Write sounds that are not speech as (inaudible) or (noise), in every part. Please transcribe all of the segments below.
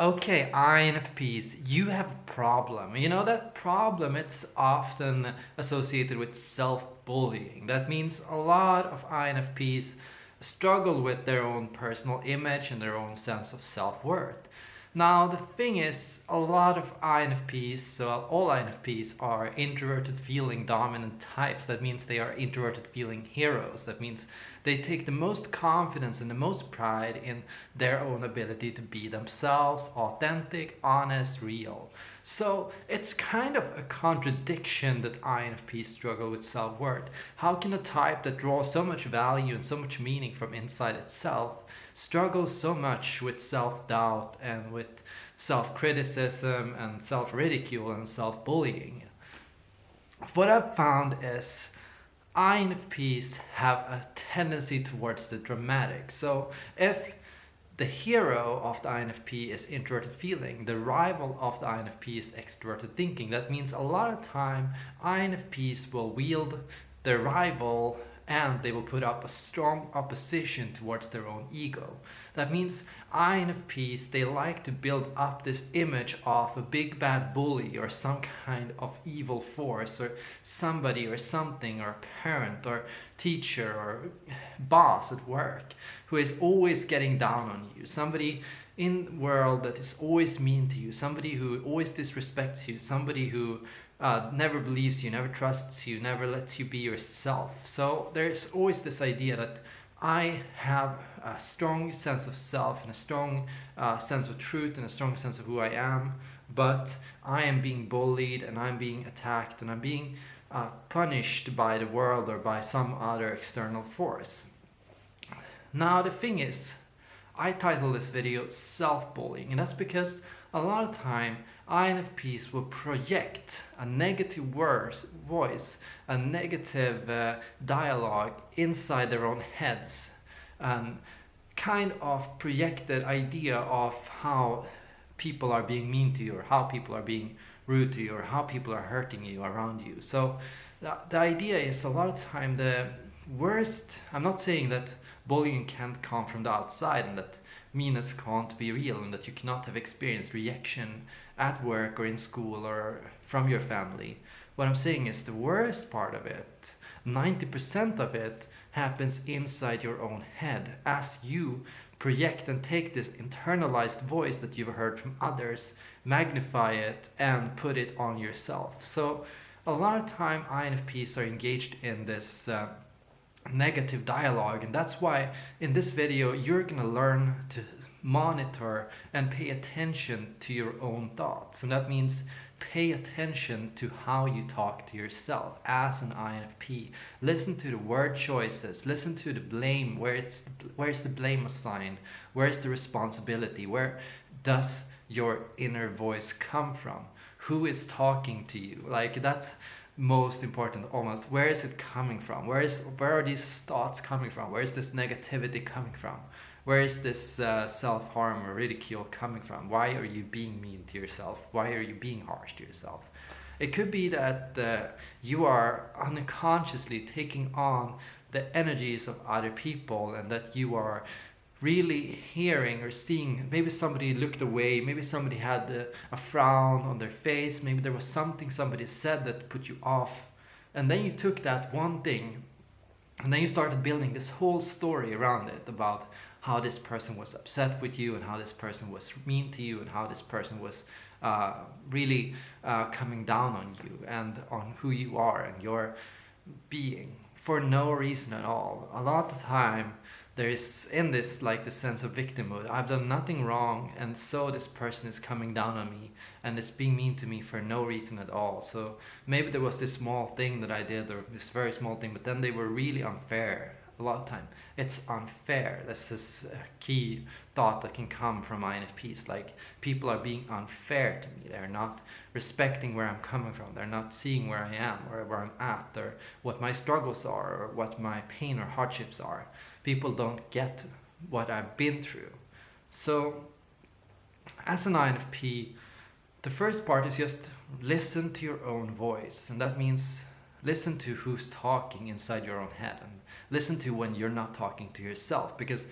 Okay, INFPs, you have a problem. You know, that problem, it's often associated with self-bullying. That means a lot of INFPs struggle with their own personal image and their own sense of self-worth. Now, the thing is, a lot of INFPs, so all INFPs are introverted feeling dominant types. That means they are introverted feeling heroes. That means they take the most confidence and the most pride in their own ability to be themselves, authentic, honest, real. So it's kind of a contradiction that INFPs struggle with self-worth. How can a type that draws so much value and so much meaning from inside itself struggles so much with self-doubt and with self-criticism and self-ridicule and self-bullying. What I've found is INFPs have a tendency towards the dramatic. So if the hero of the INFP is introverted feeling, the rival of the INFP is extroverted thinking. That means a lot of time INFPs will wield their rival and they will put up a strong opposition towards their own ego. That means INFPs, they like to build up this image of a big bad bully or some kind of evil force or somebody or something or parent or teacher or boss at work who is always getting down on you. Somebody in the world that is always mean to you, somebody who always disrespects you, somebody who uh, never believes you, never trusts you, never lets you be yourself. So there's always this idea that I have a strong sense of self and a strong uh, sense of truth and a strong sense of who I am, but I am being bullied and I'm being attacked and I'm being uh, punished by the world or by some other external force. Now the thing is, I title this video self-bullying and that's because a lot of time INFPs will project a negative voice, a negative uh, dialogue inside their own heads and kind of projected idea of how people are being mean to you or how people are being rude to you or how people are hurting you around you. So the, the idea is a lot of time the worst, I'm not saying that bullying can't come from the outside and that meanness can't be real and that you cannot have experienced rejection at work or in school or from your family. What I'm saying is the worst part of it, 90% of it happens inside your own head as you project and take this internalized voice that you've heard from others, magnify it and put it on yourself. So a lot of time INFPs are engaged in this uh, negative dialogue and that's why in this video you're gonna learn to monitor and pay attention to your own thoughts. And that means pay attention to how you talk to yourself as an INFP listen to the word choices listen to the blame where it's where's the blame assigned? Where's the responsibility? Where does your inner voice come from? Who is talking to you? Like that's most important almost. Where is it coming from? Where is where are these thoughts coming from? Where is this negativity coming from? Where is this uh, self-harm or ridicule coming from? Why are you being mean to yourself? Why are you being harsh to yourself? It could be that uh, you are unconsciously taking on the energies of other people and that you are really hearing or seeing maybe somebody looked away maybe somebody had a, a, frown on their face maybe there was something somebody said that put you off and then you took that one thing and then you started building this whole story around it about how this person was upset with you and how this person was mean to you and how this person was uh, really uh, coming down on you and on who you are and your being for no reason at all. A lot of time there is in this like the sense of victimhood. I've done nothing wrong and so this person is coming down on me and is being mean to me for no reason at all. So maybe there was this small thing that I did or this very small thing but then they were really unfair a lot of time. It's unfair. That's this a key thought that can come from INFPs. Like people are being unfair to me. They're not respecting where I'm coming from. They're not seeing where I am or where I'm at or what my struggles are or what my pain or hardships are. People don't get what I've been through. So as an INFP, the first part is just listen to your own voice. And that means listen to who's talking inside your own head and listen to when you're not talking to yourself because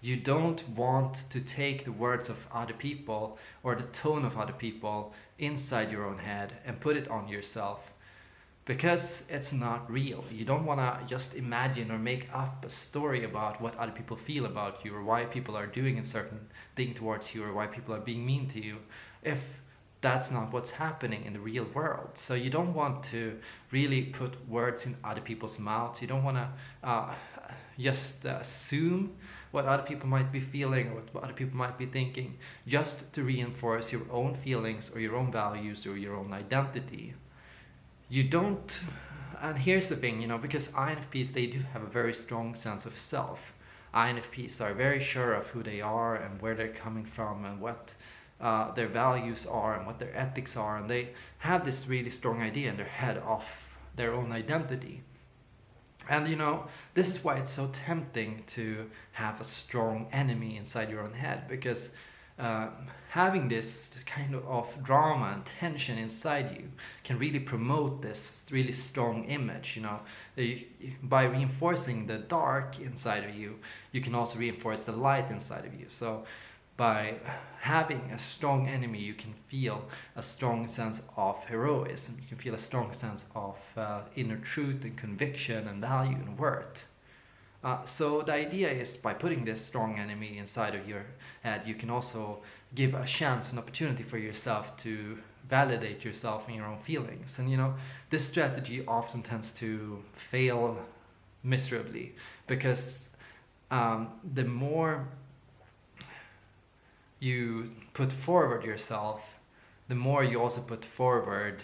You don't want to take the words of other people or the tone of other people inside your own head and put it on yourself because it's not real. You don't want to just imagine or make up a story about what other people feel about you or why people are doing a certain thing towards you or why people are being mean to you if that's not what's happening in the real world. So you don't want to really put words in other people's mouths. You don't want to uh, just assume what other people might be feeling or what other people might be thinking just to reinforce your own feelings or your own values or your own identity. You don't, and here's the thing, you know, because INFPs, they do have a very strong sense of self. INFPs are very sure of who they are and where they're coming from and what uh, their values are and what their ethics are and they have this really strong idea in their head of their own identity and you know, this is why it's so tempting to have a strong enemy inside your own head because uh, having this kind of drama and tension inside you can really promote this really strong image you know by reinforcing the dark inside of you you can also reinforce the light inside of you so by having a strong enemy, you can feel a strong sense of heroism. You can feel a strong sense of uh, inner truth and conviction and value and worth. Uh, so the idea is by putting this strong enemy inside of your head, you can also give a chance, an opportunity for yourself to validate yourself and your own feelings. And you know, this strategy often tends to fail miserably because um, the more you put forward yourself, the more you also put forward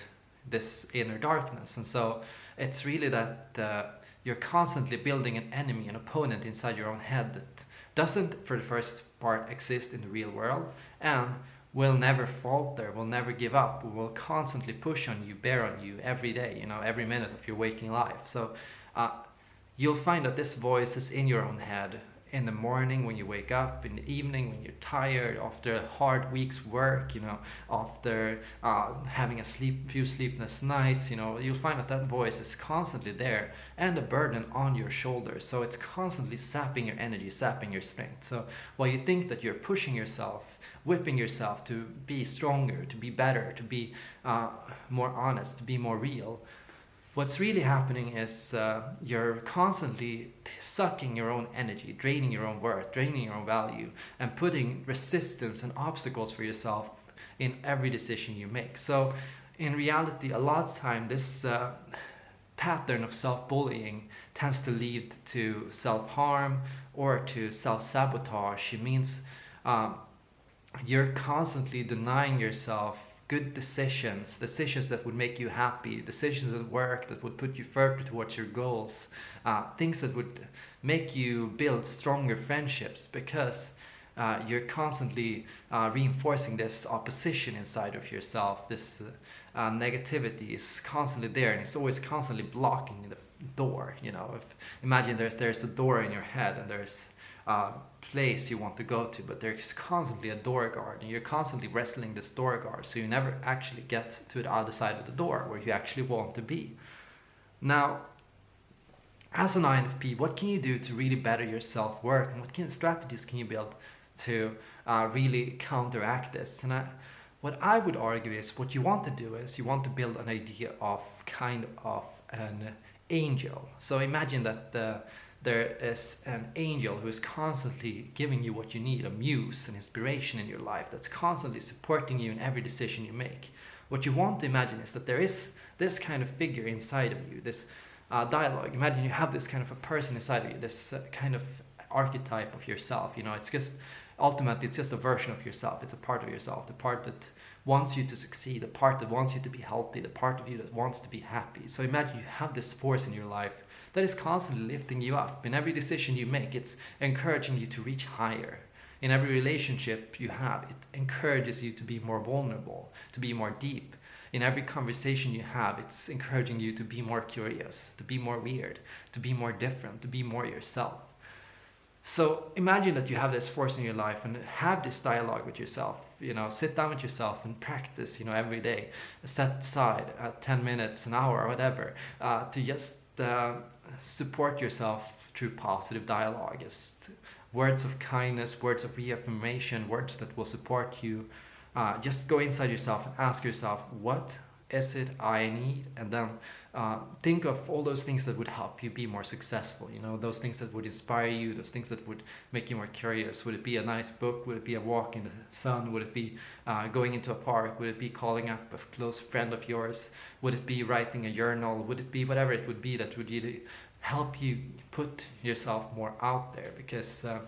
this inner darkness. And so it's really that uh, you're constantly building an enemy, an opponent inside your own head that doesn't, for the first part, exist in the real world and will never falter, will never give up, will constantly push on you, bear on you every day, you know, every minute of your waking life. So uh, you'll find that this voice is in your own head in the morning when you wake up, in the evening when you're tired after a hard week's work, you know, after uh, having a sleep, few sleepless nights, you know, you'll find that that voice is constantly there and a burden on your shoulders. So it's constantly sapping your energy, sapping your strength. So while you think that you're pushing yourself, whipping yourself to be stronger, to be better, to be uh, more honest, to be more real, what's really happening is uh, you're constantly sucking your own energy, draining your own worth, draining your own value, and putting resistance and obstacles for yourself in every decision you make. So, in reality, a lot of time, this uh, pattern of self-bullying tends to lead to self-harm or to self-sabotage. It means um, you're constantly denying yourself good decisions, decisions that would make you happy, decisions at work that would put you further towards your goals, uh, things that would make you build stronger friendships because uh, you're constantly uh, reinforcing this opposition inside of yourself. This uh, negativity is constantly there and it's always constantly blocking the door. You know, if imagine there's there's a door in your head and there's uh, place you want to go to, but there's constantly a door guard and you're constantly wrestling this door guard, so you never actually get to the other side of the door where you actually want to be. Now, as an INFP, what can you do to really better your self-work and what kind of strategies can you build to uh, really counteract this? And I, what I would argue is what you want to do is you want to build an idea of kind of an angel. So imagine that the there is an angel who is constantly giving you what you need, a muse, an inspiration in your life that's constantly supporting you in every decision you make. What you want to imagine is that there is this kind of figure inside of you, this uh, dialogue. Imagine you have this kind of a person inside of you, this uh, kind of archetype of yourself. You know, it's just ultimately it's just a version of yourself. It's a part of yourself, the part that wants you to succeed, the part that wants you to be healthy, the part of you that wants to be happy. So imagine you have this force in your life that is constantly lifting you up. In every decision you make, it's encouraging you to reach higher. In every relationship you have, it encourages you to be more vulnerable, to be more deep. In every conversation you have, it's encouraging you to be more curious, to be more weird, to be more different, to be more yourself. So imagine that you have this force in your life and have this dialogue with yourself. You know, sit down with yourself and practice. You know, every day, set aside uh, ten minutes, an hour, whatever, uh, to just uh, support yourself through positive dialogue. Just words of kindness, words of reaffirmation, words that will support you. Uh, just go inside yourself and ask yourself, what it I need? And then uh, think of all those things that would help you be more successful. You know, those things that would inspire you, those things that would make you more curious. Would it be a nice book? Would it be a walk in the sun? Would it be uh, going into a park? Would it be calling up a close friend of yours? Would it be writing a journal? Would it be whatever it would be that would really help you put yourself more out there? Because uh,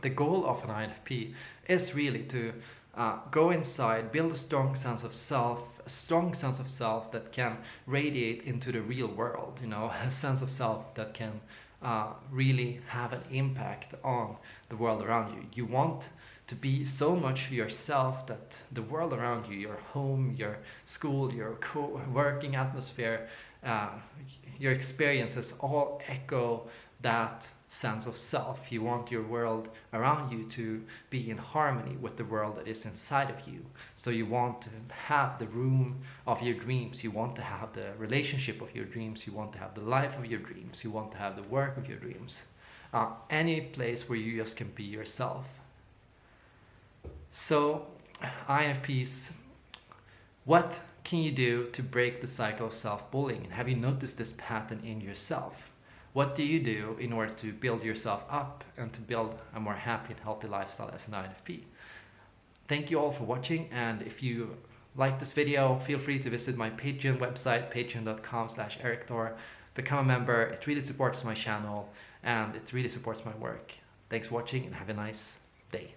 the goal of an INFP is really to uh, go inside, build a strong sense of self, a strong sense of self that can radiate into the real world, you know, (laughs) a sense of self that can uh, really have an impact on the world around you. You want to be so much yourself that the world around you, your home, your school, your co-working atmosphere, uh, your experiences all echo that sense of self. You want your world around you to be in harmony with the world that is inside of you. So you want to have the room of your dreams. You want to have the relationship of your dreams. You want to have the life of your dreams. You want to have the work of your dreams. Uh, any place where you just can be yourself. So INFPs, what can you do to break the cycle of self-bullying? Have you noticed this pattern in yourself? What do you do in order to build yourself up and to build a more happy and healthy lifestyle as an INFP? Thank you all for watching and if you like this video, feel free to visit my Patreon website, patreon.com slash erikthor. Become a member, it really supports my channel and it really supports my work. Thanks for watching and have a nice day.